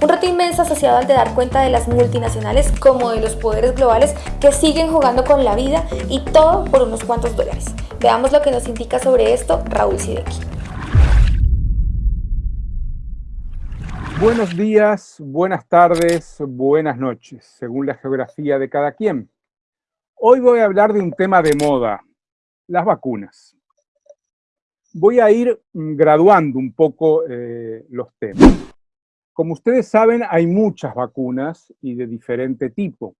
Un reto inmenso asociado al de dar cuenta de las multinacionales como de los poderes globales que siguen jugando con la vida y todo por unos cuantos dólares. Veamos lo que nos indica sobre esto Raúl Sideki. Buenos días, buenas tardes, buenas noches, según la geografía de cada quien. Hoy voy a hablar de un tema de moda, las vacunas. Voy a ir graduando un poco eh, los temas. Como ustedes saben, hay muchas vacunas y de diferente tipo.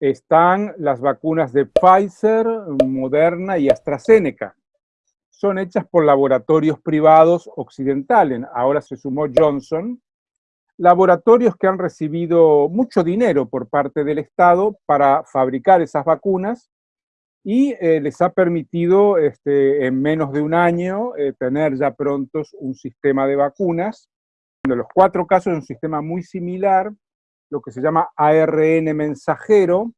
Están las vacunas de Pfizer, Moderna y AstraZeneca. Son hechas por laboratorios privados occidentales. Ahora se sumó Johnson. Laboratorios que han recibido mucho dinero por parte del Estado para fabricar esas vacunas y eh, les ha permitido este, en menos de un año eh, tener ya prontos un sistema de vacunas los cuatro casos es un sistema muy similar, lo que se llama ARN mensajero,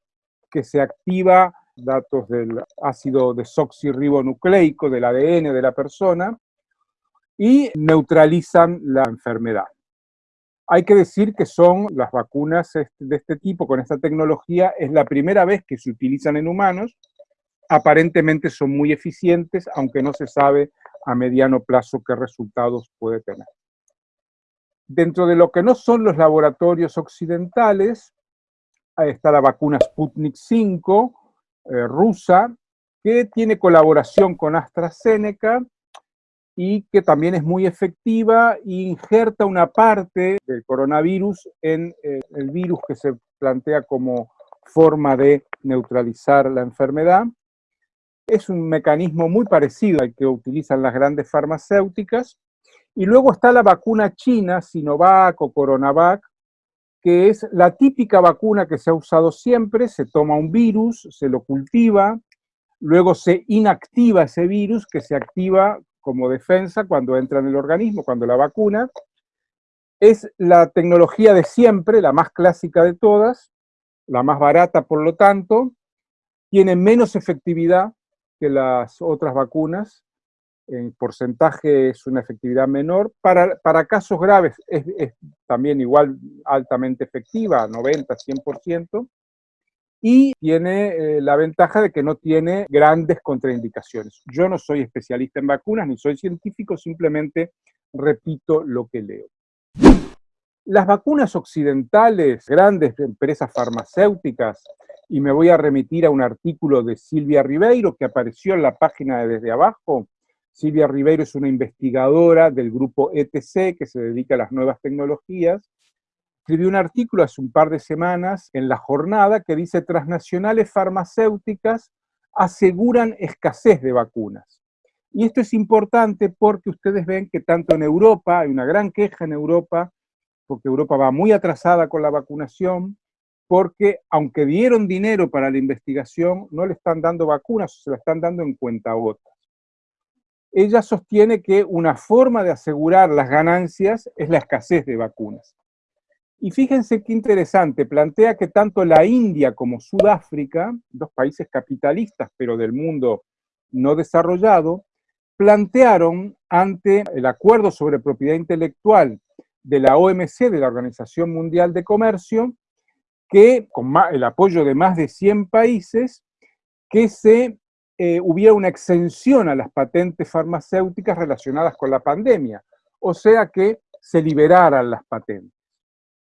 que se activa datos del ácido desoxirribonucleico del ADN de la persona y neutralizan la enfermedad. Hay que decir que son las vacunas de este tipo, con esta tecnología, es la primera vez que se utilizan en humanos. Aparentemente son muy eficientes, aunque no se sabe a mediano plazo qué resultados puede tener. Dentro de lo que no son los laboratorios occidentales, está la vacuna Sputnik 5, eh, rusa, que tiene colaboración con AstraZeneca y que también es muy efectiva e injerta una parte del coronavirus en eh, el virus que se plantea como forma de neutralizar la enfermedad. Es un mecanismo muy parecido al que utilizan las grandes farmacéuticas, y luego está la vacuna china, Sinovac o Coronavac, que es la típica vacuna que se ha usado siempre, se toma un virus, se lo cultiva, luego se inactiva ese virus que se activa como defensa cuando entra en el organismo, cuando la vacuna. Es la tecnología de siempre, la más clásica de todas, la más barata por lo tanto, tiene menos efectividad que las otras vacunas, en porcentaje es una efectividad menor. Para, para casos graves es, también igual altamente efectiva, 90, 100%. Y tiene eh, la ventaja de que no tiene grandes contraindicaciones. Yo no soy especialista en vacunas, ni soy científico, simplemente repito lo que leo. Las vacunas occidentales, grandes empresas farmacéuticas, y me voy a remitir a un artículo de Silvia Ribeiro que apareció en la página de Desde Abajo, Silvia Ribeiro es una investigadora del grupo ETC que se dedica a las nuevas tecnologías. Escribió un artículo hace un par de semanas en La Jornada que dice transnacionales farmacéuticas aseguran escasez de vacunas. Y esto es importante porque ustedes ven que tanto en Europa, hay una gran queja en Europa, porque Europa va muy atrasada con la vacunación, porque aunque dieron dinero para la investigación, no le están dando vacunas, se la están dando en cuentagotas ella sostiene que una forma de asegurar las ganancias es la escasez de vacunas. Y fíjense qué interesante, plantea que tanto la India como Sudáfrica, dos países capitalistas pero del mundo no desarrollado, plantearon ante el acuerdo sobre propiedad intelectual de la OMC, de la Organización Mundial de Comercio, que con el apoyo de más de 100 países, que se eh, hubiera una exención a las patentes farmacéuticas relacionadas con la pandemia, o sea que se liberaran las patentes.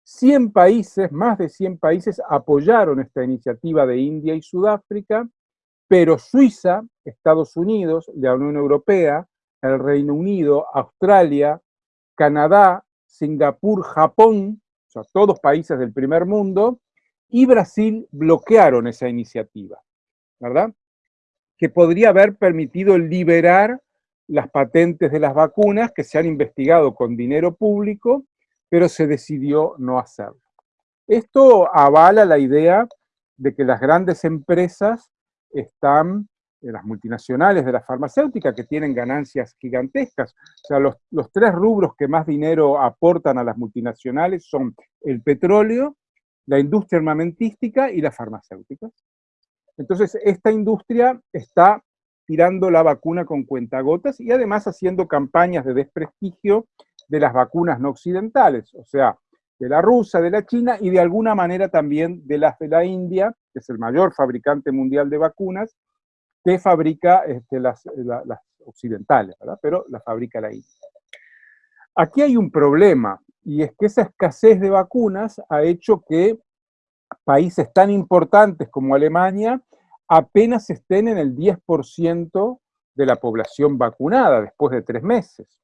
100 países, más de 100 países apoyaron esta iniciativa de India y Sudáfrica, pero Suiza, Estados Unidos, la Unión Europea, el Reino Unido, Australia, Canadá, Singapur, Japón, o sea, todos países del primer mundo, y Brasil bloquearon esa iniciativa, ¿verdad? Que podría haber permitido liberar las patentes de las vacunas que se han investigado con dinero público, pero se decidió no hacerlo. Esto avala la idea de que las grandes empresas están, eh, las multinacionales de la farmacéutica, que tienen ganancias gigantescas. O sea, los, los tres rubros que más dinero aportan a las multinacionales son el petróleo, la industria armamentística y las farmacéuticas. Entonces, esta industria está tirando la vacuna con cuentagotas y además haciendo campañas de desprestigio de las vacunas no occidentales. O sea, de la rusa, de la china y de alguna manera también de las de la India, que es el mayor fabricante mundial de vacunas, que fabrica este, las, las, occidentales, ¿verdad? pero la fabrica la India. Aquí hay un problema, y es que esa escasez de vacunas ha hecho que países tan importantes como Alemania apenas estén en el 10% de la población vacunada después de tres meses.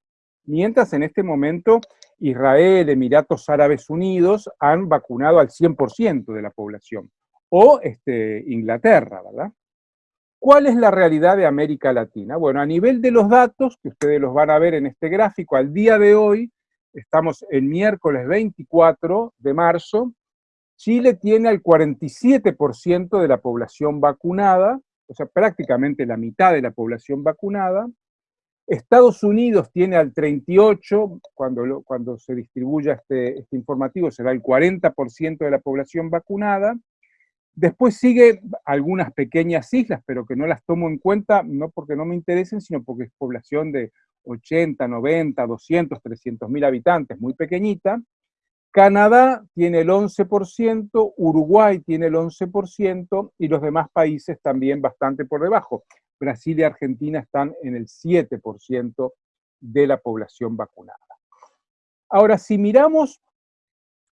Mientras en este momento Israel, Emiratos Árabes Unidos han vacunado al 100% de la población. O este, Inglaterra, ¿verdad? ¿Cuál es la realidad de América Latina? Bueno, a nivel de los datos, que ustedes los van a ver en este gráfico, al día de hoy, estamos el miércoles 24 de marzo, Chile tiene el 47% de la población vacunada, o sea, prácticamente la mitad de la población vacunada. Estados Unidos tiene al 38, cuando, cuando se distribuya este, este informativo será el 40% de la población vacunada. Después sigue algunas pequeñas islas, pero que no las tomo en cuenta, no porque no me interesen, sino porque es población de 80, 90, 200, 300 mil habitantes, muy pequeñita. Canadá tiene el 11%, Uruguay tiene el 11% y los demás países también bastante por debajo. Brasil y Argentina están en el 7% de la población vacunada. Ahora, si miramos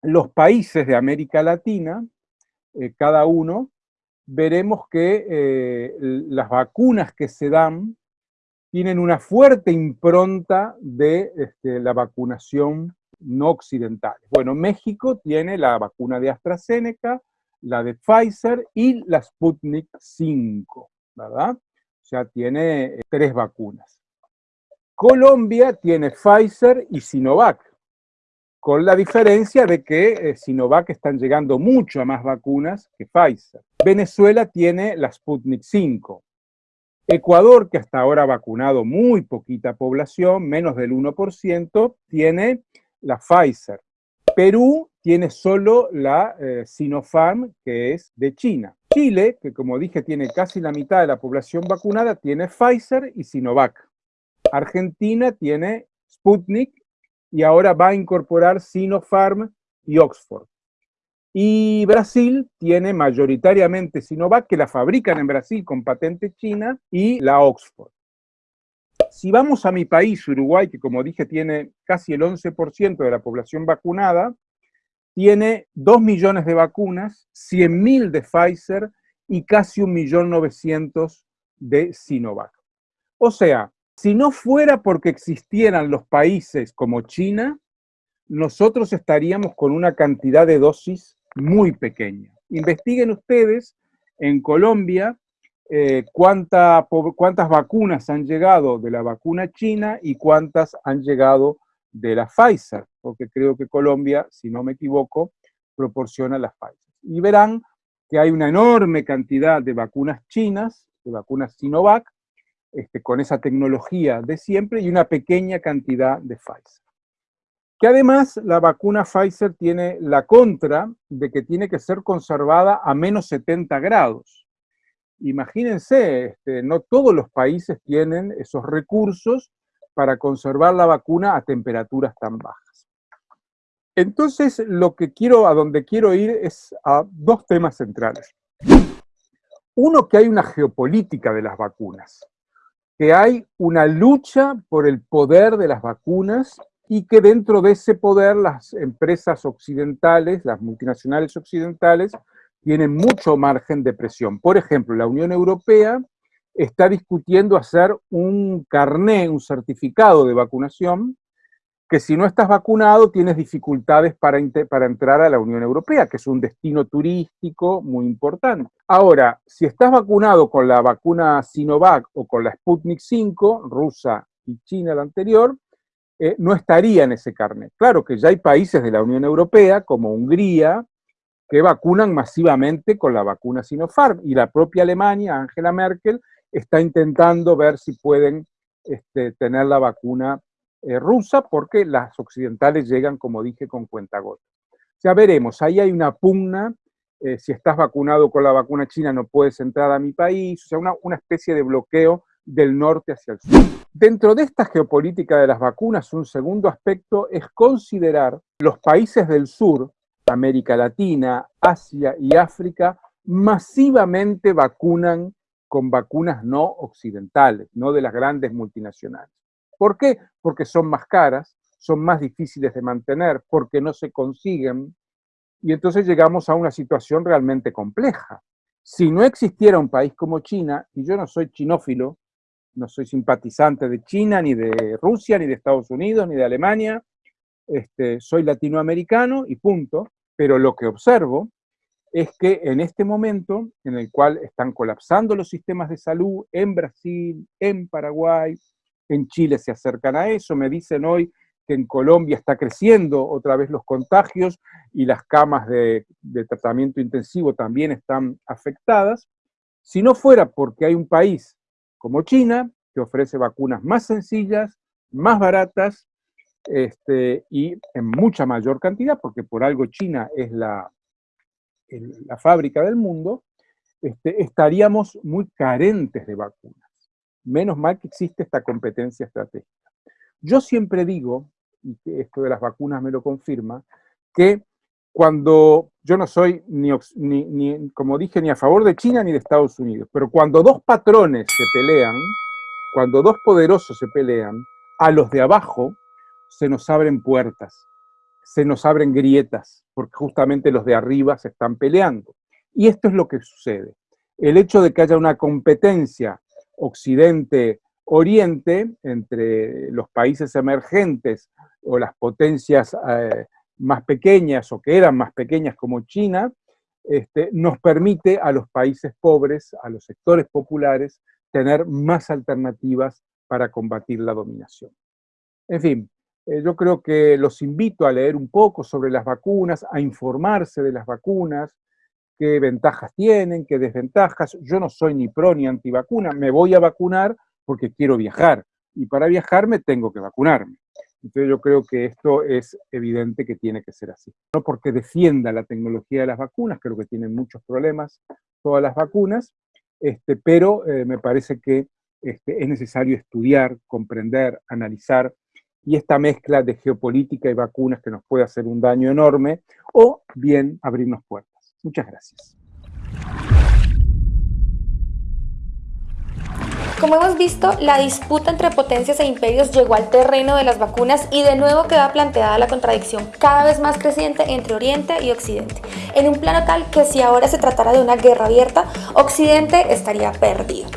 los países de América Latina, eh, cada uno, veremos que eh, las vacunas que se dan tienen una fuerte impronta de este, la vacunación no occidentales. Bueno, México tiene la vacuna de AstraZeneca, la de Pfizer y la Sputnik 5, ¿verdad? O sea, tiene eh, tres vacunas. Colombia tiene Pfizer y Sinovac, con la diferencia de que eh, Sinovac están llegando mucho a más vacunas que Pfizer. Venezuela tiene la Sputnik 5. Ecuador, que hasta ahora ha vacunado muy poquita población, menos del 1%, tiene la Pfizer. Perú tiene solo la eh, Sinopharm, que es de China. Chile, que como dije tiene casi la mitad de la población vacunada, tiene Pfizer y Sinovac. Argentina tiene Sputnik y ahora va a incorporar Sinopharm y Oxford. Y Brasil tiene mayoritariamente Sinovac, que la fabrican en Brasil con patente china, y la Oxford. Si vamos a mi país, Uruguay, que como dije tiene casi el 11% de la población vacunada, tiene 2 millones de vacunas, 100.000 de Pfizer y casi 1.900.000 de Sinovac. O sea, si no fuera porque existieran los países como China, nosotros estaríamos con una cantidad de dosis muy pequeña. Investiguen ustedes en Colombia eh, cuántas vacunas han llegado de la vacuna china y cuántas han llegado de la Pfizer, porque creo que Colombia, si no me equivoco, proporciona la Pfizer. Y verán que hay una enorme cantidad de vacunas chinas, de vacunas Sinovac, este, con esa tecnología de siempre, y una pequeña cantidad de Pfizer. Que además la vacuna Pfizer tiene la contra de que tiene que ser conservada a menos 70 grados imagínense, este, no todos los países tienen esos recursos para conservar la vacuna a temperaturas tan bajas. Entonces, lo que quiero, a donde quiero ir es a dos temas centrales. Uno, que hay una geopolítica de las vacunas, que hay una lucha por el poder de las vacunas y que dentro de ese poder las empresas occidentales, las multinacionales occidentales, tienen mucho margen de presión. Por ejemplo, la Unión Europea está discutiendo hacer un carné, un certificado de vacunación, que si no estás vacunado tienes dificultades para, para entrar a la Unión Europea, que es un destino turístico muy importante. Ahora, si estás vacunado con la vacuna Sinovac o con la Sputnik 5, rusa y china la anterior, eh, no estaría en ese carnet. Claro que ya hay países de la Unión Europea, como Hungría, que vacunan masivamente con la vacuna Sinopharm. Y la propia Alemania, Angela Merkel, está intentando ver si pueden este, tener la vacuna eh, rusa, porque las occidentales llegan, como dije, con cuentagotas. Ya veremos, ahí hay una pugna, eh, si estás vacunado con la vacuna china no puedes entrar a mi país, o sea, una, una especie de bloqueo del norte hacia el sur. Dentro de esta geopolítica de las vacunas, un segundo aspecto es considerar los países del sur, América Latina, Asia y África, masivamente vacunan con vacunas no occidentales, no de las grandes multinacionales. ¿Por qué? Porque son más caras, son más difíciles de mantener, porque no se consiguen, y entonces llegamos a una situación realmente compleja. Si no existiera un país como China, y yo no soy chinófilo, no soy simpatizante de China, ni de Rusia, ni de Estados Unidos, ni de Alemania, este, soy latinoamericano y punto, pero lo que observo es que en este momento en el cual están colapsando los sistemas de salud en Brasil, en Paraguay, en Chile se acercan a eso, me dicen hoy que en Colombia está creciendo otra vez los contagios y las camas de, de tratamiento intensivo también están afectadas. Si no fuera porque hay un país como China, que ofrece vacunas más sencillas, más baratas este, y en mucha mayor cantidad, porque por algo China es la, la fábrica del mundo, este, estaríamos muy carentes de vacunas. Menos mal que existe esta competencia estratégica. Yo siempre digo, y esto de las vacunas me lo confirma, que cuando yo no soy, ni, ni, como dije, ni a favor de China ni de Estados Unidos, pero cuando dos patrones se pelean, cuando dos poderosos se pelean, a los de abajo se nos abren puertas, se nos abren grietas, porque justamente los de arriba se están peleando. Y esto es lo que sucede. El hecho de que haya una competencia Occidente-Oriente entre los países emergentes o las potencias eh, más pequeñas o que eran más pequeñas como China, este, nos permite a los países pobres, a los sectores populares, tener más alternativas para combatir la dominación. En fin, eh, yo creo que los invito a leer un poco sobre las vacunas, a informarse de las vacunas, qué ventajas tienen, qué desventajas. Yo no soy ni pro ni antivacuna, me voy a vacunar porque quiero viajar, y para viajar me tengo que vacunarme. Entonces yo creo que esto es evidente que tiene que ser así. No porque defienda la tecnología de las vacunas, creo que tienen muchos problemas todas las vacunas, este, pero eh, me parece que este, es necesario estudiar, comprender, analizar, y esta mezcla de geopolítica y vacunas que nos puede hacer un daño enorme, o bien abrirnos puertas. Muchas gracias. Como hemos visto, la disputa entre potencias e imperios llegó al terreno de las vacunas y de nuevo queda planteada la contradicción cada vez más creciente entre Oriente y Occidente, en un plano tal que si ahora se tratara de una guerra abierta, Occidente estaría perdido.